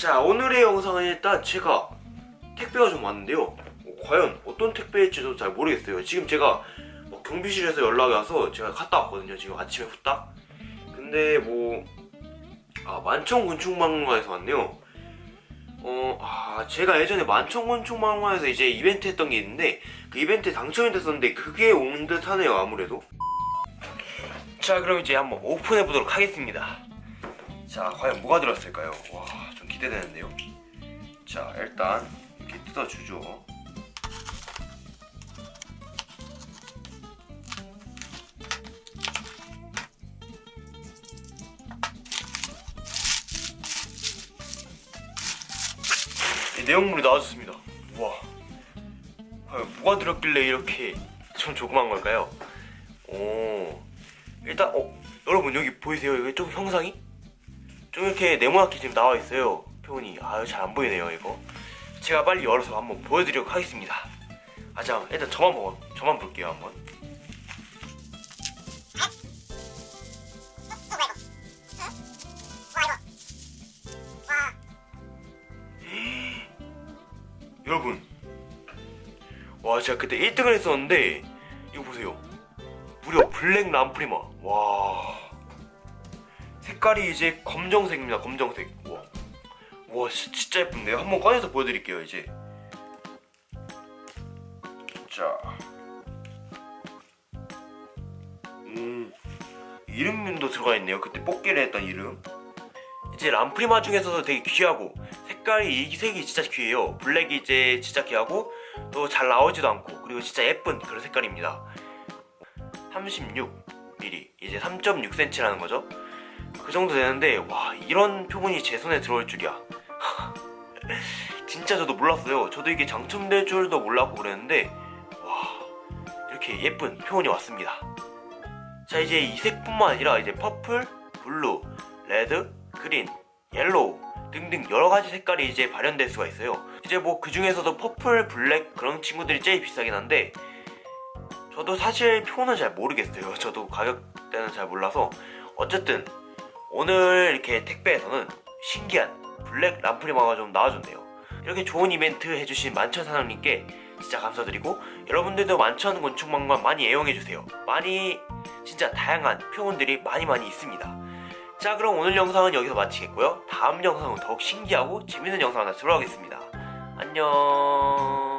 자 오늘의 영상은 일단 제가 택배가 좀 왔는데요. 어, 과연 어떤 택배일지도 잘 모르겠어요. 지금 제가 뭐 경비실에서 연락이 와서 제가 갔다 왔거든요. 지금 아침에 후딱. 근데 뭐 아, 만천곤충박물관에서 왔네요. 어, 아, 제가 예전에 만천곤충박물관에서 이제 이벤트 했던 게 있는데 그 이벤트에 당첨이 됐었는데 그게 온 듯 하네요 아무래도. 자 그럼 이제 한번 오픈해 보도록 하겠습니다. 자 과연 뭐가 들었을까요? 와좀 기대되는데요 자 일단 이렇게 뜯어주죠 이 내용물이 나와줬습니다 우와 뭐가 들었길래 이렇게 좀 조그만 걸까요? 오 일단 어 여러분 여기 보이세요? 여기 좀 형상이? 좀 이렇게 네모나게 지금 나와 있어요. 표현이. 아유 잘 안 보이네요 이거. 제가 빨리 열어서 한번 보여드리도록 하겠습니다. 아자 일단 저만 먹어 저만 볼게요 한번. 여러분 와 제가 그때 1등을 했었는데 이거 보세요. 무려 블랙 람프리마 와 색깔이 이제 검정색입니다 검정색. 와, 와 시- 진짜 예쁜데요? 한번 꺼내서 보여드릴게요 이제. 자. 음, 이름도 들어가 있네요. 그때 뽑기를 했던 이름. 이제 람프리마 중에서도 되게 귀하고 색깔이 이 색이 진짜 귀해요. 블랙이 이제 진짜 귀하고 또 잘 나오지도 않고 그리고 진짜 예쁜 그런 색깔입니다. 36mm 이제 3.6cm라는 거죠 그 정도 되는데 와 이런 표본이 제 손에 들어올 줄이야. 진짜 저도 몰랐어요. 저도 이게 당첨될 줄도 몰랐고 그랬는데 와 이렇게 예쁜 표본이 왔습니다. 자 이제 이 색뿐만 아니라 이제 퍼플, blue, red, green, yellow 등등 여러가지 색깔이 이제 발현될 수가 있어요. 이제 뭐 그 중에서도 purple, black 그런 친구들이 제일 비싸긴 한데 저도 사실 표는 잘 모르겠어요. 저도 가격대는 잘 몰라서. 어쨌든 오늘 이렇게 택배에서는 신기한 black 람프리마가 좀 나와줬네요. 이렇게 좋은 이벤트 해주신 만천 사장님께 진짜 감사드리고 여러분들도 만천 곤충박물관 많이 애용해주세요. 많이 진짜 다양한 표본들이 많이 많이 있습니다. 자 그럼 오늘 영상은 여기서 마치겠고요. 다음 영상은 더욱 신기하고 재밌는 영상 하나 들어가겠습니다. 안녕